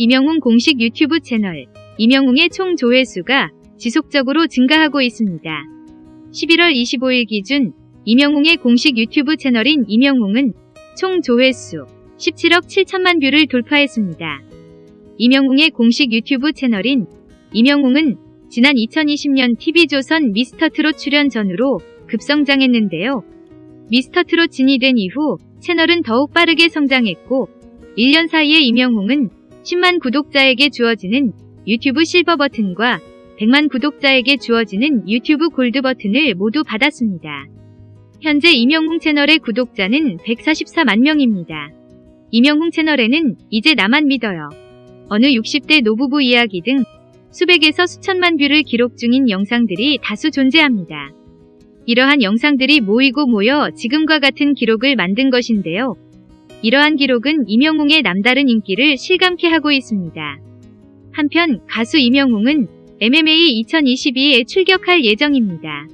임영웅 공식 유튜브 채널 임영웅의 총 조회수가 지속적으로 증가하고 있습니다. 11월 25일 기준 임영웅의 공식 유튜브 채널인 임영웅은 총 조회수 17억 7천만 뷰를 돌파했습니다. 임영웅의 공식 유튜브 채널인 임영웅은 지난 2020년 TV조선 미스터트롯 출연 전으로 급성장했는데요. 미스터트롯 진이 된 이후 채널은 더욱 빠르게 성장했고 1년 사이에 임영웅은 10만 구독자에게 주어지는 유튜브 실버 버튼과 100만 구독자에게 주어지는 유튜브 골드 버튼을 모두 받았습니다. 현재 임영웅 채널의 구독자는 144만 명입니다. 임영웅 채널에는 이제 나만 믿어요. 어느 60대 노부부 이야기 등 수백에서 수천만 뷰를 기록 중인 영상들이 다수 존재합니다. 이러한 영상들이 모이고 모여 지금과 같은 기록을 만든 것인데요. 이러한 기록은 이명웅의 남다른 인기를 실감케 하고 있습니다. 한편 가수 이명웅은 MMA 2022에 출격할 예정입니다.